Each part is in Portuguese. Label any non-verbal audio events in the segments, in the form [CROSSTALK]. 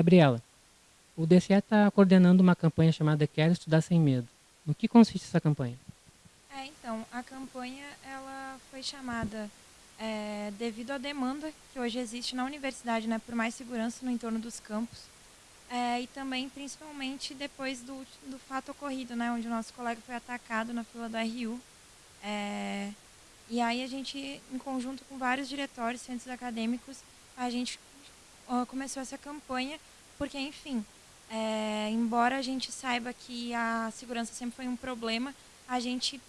Gabriela, o DCE está coordenando uma campanha chamada Quero Estudar Sem Medo. No que consiste essa campanha? É, então, a campanha ela foi chamada é, devido à demanda que hoje existe na universidade né, por mais segurança no entorno dos campos. É, e também, principalmente, depois do, do fato ocorrido, né, onde o nosso colega foi atacado na fila do RU. É, e aí a gente, em conjunto com vários diretórios, centros acadêmicos, a gente começou essa campanha, porque, enfim, é, embora a gente saiba que a segurança sempre foi um problema, a gente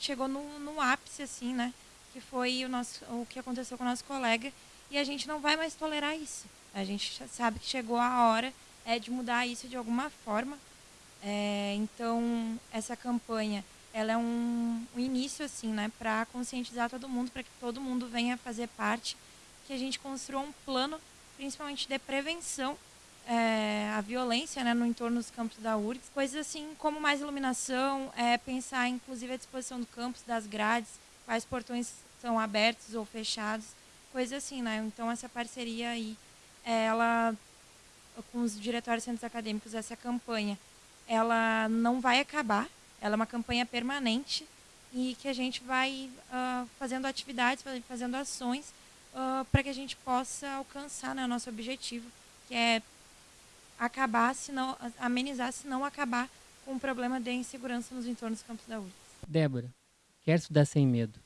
chegou no, no ápice, assim, né? Que foi o, nosso, o que aconteceu com o nosso colega. E a gente não vai mais tolerar isso. A gente sabe que chegou a hora é, de mudar isso de alguma forma. É, então, essa campanha ela é um, um início assim, né, para conscientizar todo mundo, para que todo mundo venha fazer parte, que a gente construa um plano, principalmente de prevenção é, a violência né, no entorno dos campos da URGS. Coisas assim como mais iluminação, é, pensar inclusive a disposição do campus, das grades, quais portões são abertos ou fechados, coisas assim, né? Então essa parceria aí, ela com os diretórios centros acadêmicos, essa campanha, ela não vai acabar, ela é uma campanha permanente e que a gente vai uh, fazendo atividades, fazendo ações uh, para que a gente possa alcançar né, o nosso objetivo, que é acabar, se não, amenizar, se não acabar com o problema de insegurança nos entornos dos campos da URGS. Débora, quer estudar sem medo?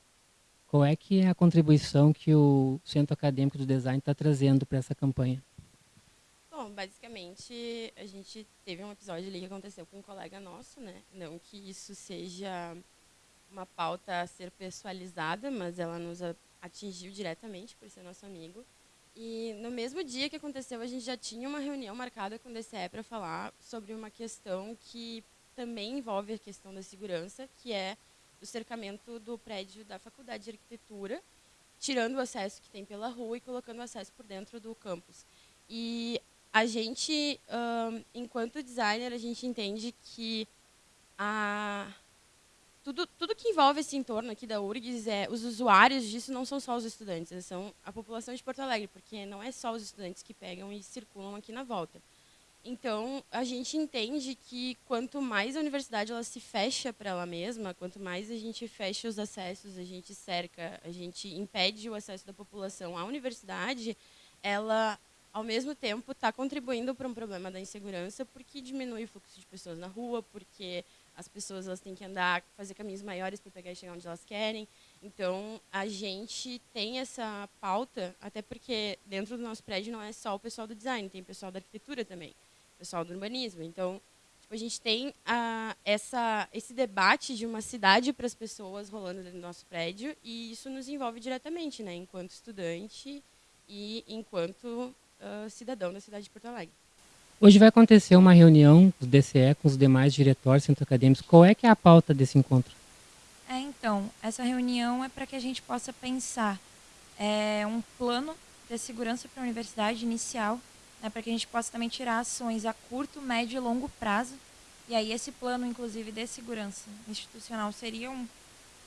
Qual é que é a contribuição que o Centro Acadêmico do Design está trazendo para essa campanha? Bom, basicamente, a gente teve um episódio ali que aconteceu com um colega nosso, né? Não que isso seja uma pauta a ser pessoalizada, mas ela nos atingiu diretamente por ser nosso amigo. E no mesmo dia que aconteceu, a gente já tinha uma reunião marcada com o DCE para falar sobre uma questão que também envolve a questão da segurança, que é o cercamento do prédio da Faculdade de Arquitetura, tirando o acesso que tem pela rua e colocando o acesso por dentro do campus. E a gente, enquanto designer, a gente entende que a tudo, tudo que envolve esse entorno aqui da URGS, é, os usuários disso não são só os estudantes, são a população de Porto Alegre, porque não é só os estudantes que pegam e circulam aqui na volta. Então, a gente entende que quanto mais a universidade ela se fecha para ela mesma, quanto mais a gente fecha os acessos, a gente cerca, a gente impede o acesso da população à universidade, ela, ao mesmo tempo, está contribuindo para um problema da insegurança, porque diminui o fluxo de pessoas na rua, porque as pessoas elas têm que andar, fazer caminhos maiores para pegar e chegar onde elas querem. Então, a gente tem essa pauta, até porque dentro do nosso prédio não é só o pessoal do design, tem pessoal da arquitetura também, pessoal do urbanismo. Então, tipo, a gente tem essa, esse debate de uma cidade para as pessoas rolando dentro do nosso prédio e isso nos envolve diretamente, né, enquanto estudante e enquanto cidadão da cidade de Porto Alegre. Hoje vai acontecer uma reunião do DCE com os demais diretórios centro acadêmicos. Qual é que é a pauta desse encontro? É, então, essa reunião é para que a gente possa pensar é, um plano de segurança para a universidade inicial, né, para que a gente possa também tirar ações a curto, médio e longo prazo. E aí esse plano, inclusive, de segurança institucional seria um,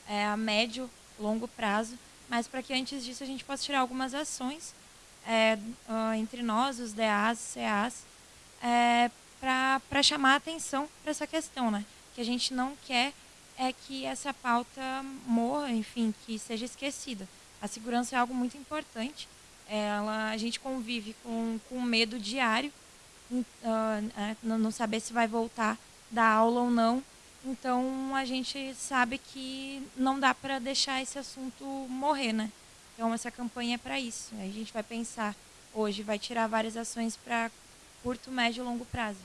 é, a médio, longo prazo, mas para que antes disso a gente possa tirar algumas ações é, uh, entre nós, os DAs, CAs, é, para chamar atenção para essa questão, né? Que a gente não quer é que essa pauta morra, enfim, que seja esquecida. A segurança é algo muito importante. Ela, a gente convive com, com medo diário, uh, é, não saber se vai voltar da aula ou não. Então a gente sabe que não dá para deixar esse assunto morrer, né? Então essa campanha é para isso. A gente vai pensar hoje, vai tirar várias ações para curto, médio e longo prazo.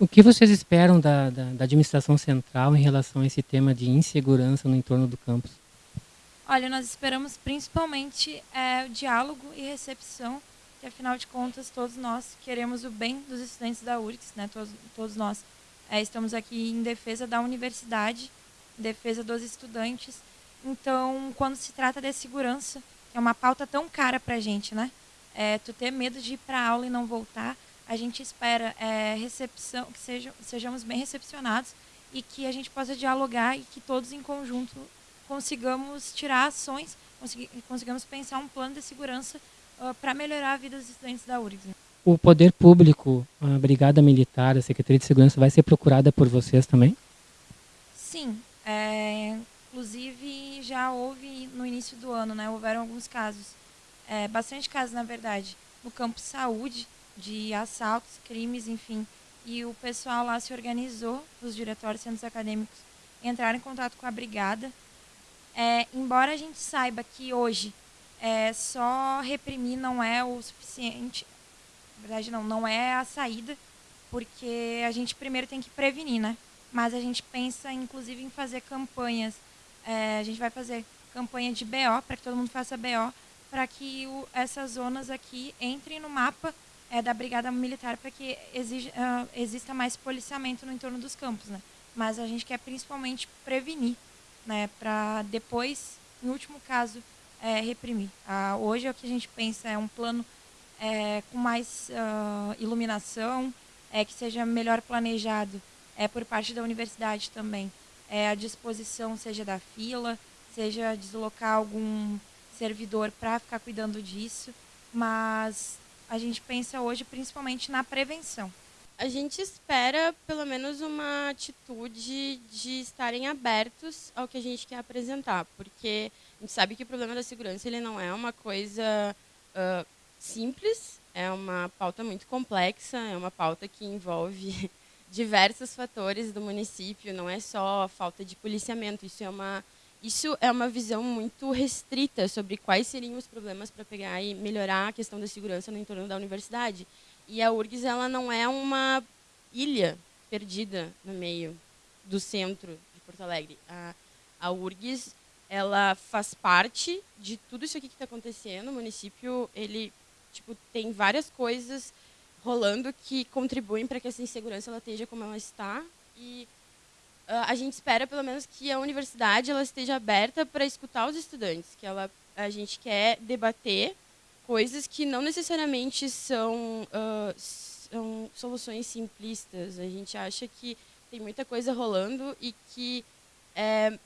O que vocês esperam da, da, da, administração central em relação a esse tema de insegurança no entorno do campus? Olha, nós esperamos principalmente é, o diálogo e recepção, que afinal de contas todos nós queremos o bem dos estudantes da URGS, né? todos, todos nós é, estamos aqui em defesa da universidade, em defesa dos estudantes. Então, quando se trata de segurança, que é uma pauta tão cara para a gente, né? É, tu ter medo de ir para aula e não voltar, a gente espera é, recepção, que sejam, sejamos bem recepcionados e que a gente possa dialogar e que todos em conjunto consigamos tirar ações, consigamos pensar um plano de segurança uh, para melhorar a vida dos estudantes da URGS. o poder público, a Brigada Militar, a Secretaria de Segurança, vai ser procurada por vocês também? Sim. É, inclusive, já houve no início do ano, né? Houveram alguns casos, é, bastante casos, na verdade, no campo saúde, de assaltos, crimes, enfim. E o pessoal lá se organizou, os diretórios centros acadêmicos entraram em contato com a brigada. É, embora a gente saiba que hoje é, só reprimir não é o suficiente, na verdade não, não é a saída, porque a gente primeiro tem que prevenir, né? Mas a gente pensa, inclusive, em fazer campanhas. É, a gente vai fazer campanha de BO, para que todo mundo faça BO, para que o, essas zonas aqui entrem no mapa é, da Brigada Militar, para que exige, uh, exista mais policiamento no entorno dos campos, né? Mas a gente quer principalmente prevenir, né? Para depois, em último caso, é, reprimir. Ah, hoje é o que a gente pensa é um plano é, com mais uh, iluminação, é, que seja melhor planejado é, por parte da universidade também. É, a disposição seja da fila, seja deslocar algum servidor para ficar cuidando disso, mas a gente pensa hoje principalmente na prevenção. A gente espera pelo menos uma atitude de estarem abertos ao que a gente quer apresentar, porque a gente sabe que o problema da segurança ele não é uma coisa uh, simples, é uma pauta muito complexa, é uma pauta que envolve [LAUGHS] diversos fatores do município, não é só a falta de policiamento, isso é uma isso é uma visão muito restrita sobre quais seriam os problemas para pegar e melhorar a questão da segurança no entorno da universidade. E a URGS ela não é uma ilha perdida no meio do centro de Porto Alegre. A, a URGS ela faz parte de tudo isso aqui que está acontecendo. O município ele tipo tem várias coisas rolando que contribuem para que essa insegurança ela esteja como ela está e a gente espera pelo menos que a universidade ela esteja aberta para escutar os estudantes, que ela a gente quer debater coisas que não necessariamente são, uh, são soluções simplistas. A gente acha que tem muita coisa rolando e que é,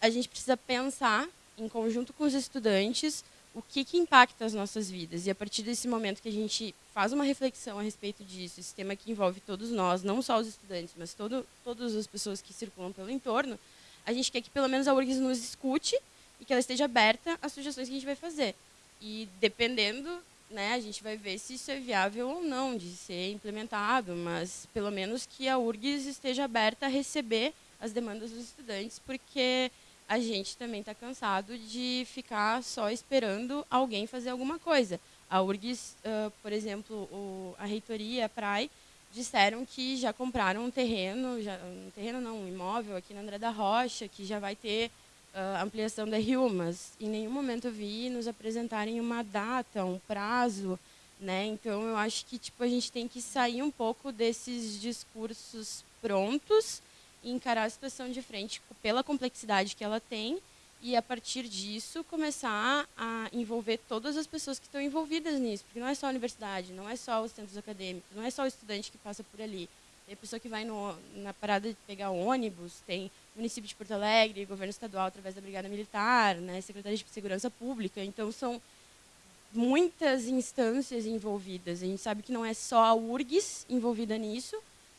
a gente precisa pensar em conjunto com os estudantes o que, que impacta as nossas vidas. E a partir desse momento que a gente faz uma reflexão a respeito disso, esse tema que envolve todos nós, não só os estudantes, mas todo, todas as pessoas que circulam pelo entorno, a gente quer que pelo menos a URGS nos escute e que ela esteja aberta às sugestões que a gente vai fazer. E dependendo, né, a gente vai ver se isso é viável ou não de ser implementado, mas pelo menos que a URGS esteja aberta a receber as demandas dos estudantes, porque a gente também está cansado de ficar só esperando alguém fazer alguma coisa. A URGS, uh, por exemplo, o, a reitoria, a PRAI, disseram que já compraram um terreno, já, um terreno não, um imóvel aqui na André da Rocha, que já vai ter uh, ampliação da RIU, mas em nenhum momento eu vi nos apresentarem uma data, um prazo, né? Então eu acho que tipo a gente tem que sair um pouco desses discursos prontos encarar a situação de frente pela complexidade que ela tem e a partir disso começar a envolver todas as pessoas que estão envolvidas nisso, porque não é só a universidade, não é só os centros acadêmicos, não é só o estudante que passa por ali. Tem a pessoa que vai no, na parada de pegar ônibus, tem município de Porto Alegre, governo estadual através da Brigada Militar, né, Secretaria de Segurança Pública. Então são muitas instâncias envolvidas. A gente sabe que não é só a URGS envolvida nisso,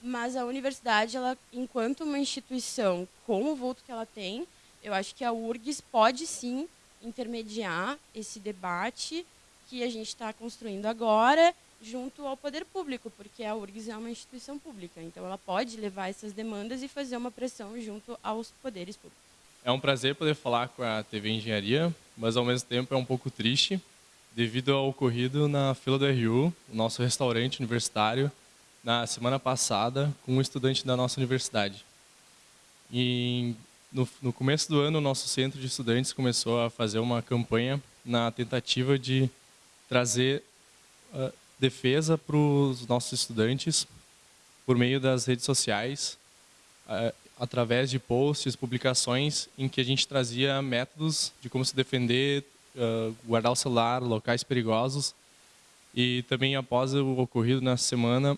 mas a universidade, ela, enquanto uma instituição com o vulto que ela tem, eu acho que a URGS pode sim intermediar esse debate que a gente está construindo agora junto ao poder público, porque a URGS é uma instituição pública, então ela pode levar essas demandas e fazer uma pressão junto aos poderes públicos. É um prazer poder falar com a TV Engenharia, mas ao mesmo tempo é um pouco triste devido ao ocorrido na fila do RU, o nosso restaurante universitário, na semana passada com um estudante da nossa universidade. E no, no começo do ano, o nosso centro de estudantes começou a fazer uma campanha na tentativa de trazer uh, defesa para os nossos estudantes por meio das redes sociais, uh, através de posts, publicações em que a gente trazia métodos de como se defender, uh, guardar o celular, locais perigosos. E também após o ocorrido na semana,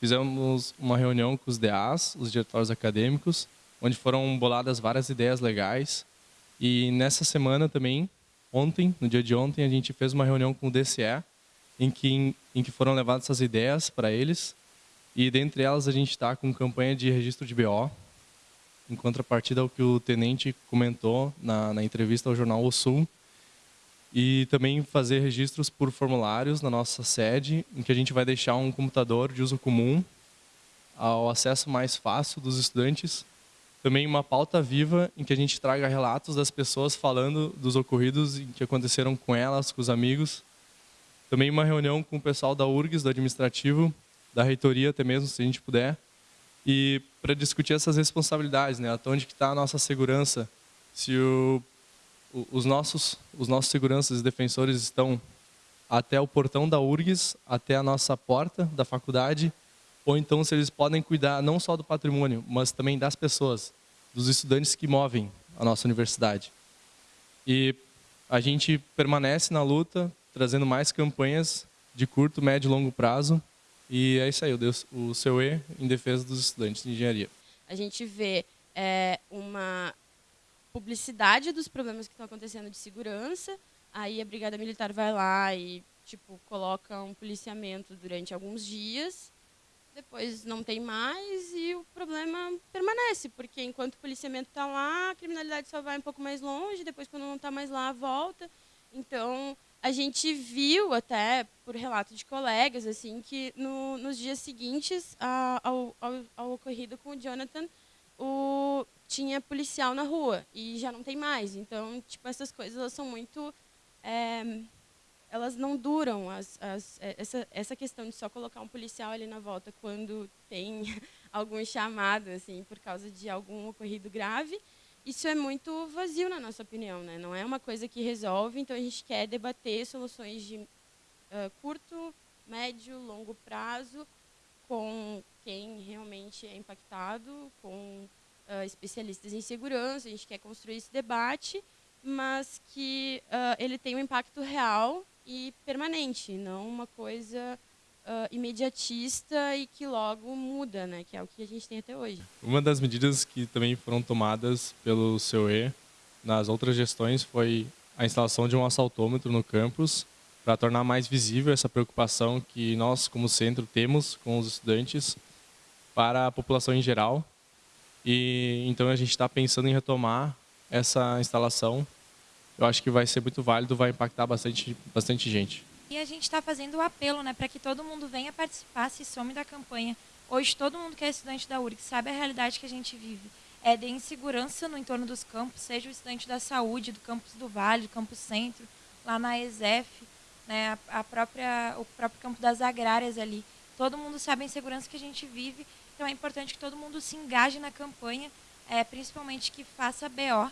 fizemos uma reunião com os DAs, os diretórios acadêmicos, onde foram boladas várias ideias legais. E nessa semana também, ontem, no dia de ontem, a gente fez uma reunião com o DCE, em que, em, em que foram levadas essas ideias para eles. E dentre elas a gente está com campanha de registro de BO, em contrapartida ao que o tenente comentou na, na entrevista ao jornal O Sul, e também fazer registros por formulários na nossa sede, em que a gente vai deixar um computador de uso comum ao acesso mais fácil dos estudantes. Também uma pauta viva em que a gente traga relatos das pessoas falando dos ocorridos que aconteceram com elas, com os amigos. Também uma reunião com o pessoal da URGS, do administrativo, da reitoria até mesmo, se a gente puder, e para discutir essas responsabilidades, né? Até onde está a nossa segurança? Se o, os nossos os nossos seguranças e defensores estão até o portão da URGS, até a nossa porta da faculdade, ou então se eles podem cuidar não só do patrimônio, mas também das pessoas, dos estudantes que movem a nossa universidade. E a gente permanece na luta, trazendo mais campanhas de curto, médio e longo prazo, e é isso aí, o seu E em defesa dos estudantes de engenharia. A gente vê é, uma publicidade dos problemas que estão acontecendo de segurança, aí a Brigada Militar vai lá e tipo coloca um policiamento durante alguns dias, depois não tem mais e o problema permanece, porque enquanto o policiamento está lá, a criminalidade só vai um pouco mais longe, depois quando não está mais lá, volta. Então, a gente viu até por relato de colegas assim que no, nos dias seguintes ao, ao, ao, ocorrido com o Jonathan o, tinha policial na rua e já não tem mais então tipo essas coisas elas são muito é, elas não duram as, as, é, essa, essa questão de só colocar um policial ali na volta quando tem [LAUGHS] algum chamado assim por causa de algum ocorrido grave isso é muito vazio na nossa opinião, né? Não é uma coisa que resolve, então a gente quer debater soluções de uh, curto, médio, longo prazo com quem realmente é impactado, com uh, especialistas em segurança. A gente quer construir esse debate, mas que uh, ele tenha um impacto real e permanente, não uma coisa uh, imediatista e que logo muda, né? que é o que a gente tem até hoje. Uma das medidas que também foram tomadas pelo COE nas outras gestões foi a instalação de um assaltômetro no campus para tornar mais visível essa preocupação que nós, como centro, temos com os estudantes para a população em geral. E então a gente está pensando em retomar essa instalação. Eu acho que vai ser muito válido, vai impactar bastante, bastante gente. E a gente está fazendo o apelo né, para que todo mundo venha participar, se some da campanha. Hoje, todo mundo que é estudante da URG sabe a realidade que a gente vive. É de insegurança no entorno dos campos, seja o estudante da saúde, do campus do Vale, do campus Centro, lá na ESEF, né, a própria, o próprio campo das agrárias ali. Todo mundo sabe a insegurança que a gente vive, então é importante que todo mundo se engaje na campanha, é, principalmente que faça BO,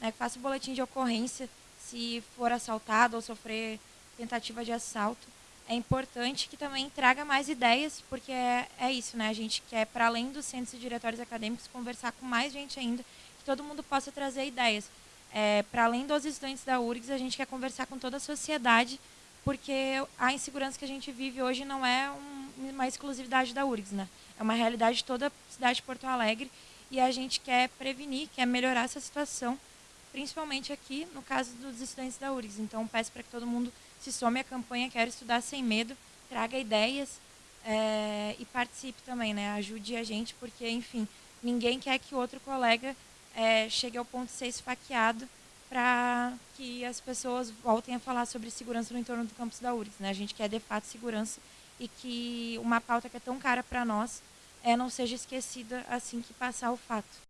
né, que faça boletim de ocorrência se for assaltado ou sofrer tentativa de assalto, é importante que também traga mais ideias, porque é, é isso, né? A gente quer, para além dos centros e diretórios acadêmicos, conversar com mais gente ainda, que todo mundo possa trazer ideias. É, para além dos estudantes da URGS, a gente quer conversar com toda a sociedade, porque a insegurança que a gente vive hoje não é um, uma exclusividade da URGS, né? É uma realidade de toda a cidade de Porto Alegre e a gente quer prevenir, quer melhorar essa situação, principalmente aqui no caso dos estudantes da URGS. Então, peço para que todo mundo se some à campanha Quero Estudar Sem Medo, traga ideias é, e participe também, né? Ajude a gente, porque, enfim, ninguém quer que outro colega é, chegue ao ponto de ser esfaqueado para que as pessoas voltem a falar sobre segurança no entorno do campus da URGS. Né? A gente quer, de fato, segurança e que uma pauta que é tão cara para nós é, não seja esquecida assim que passar o fato.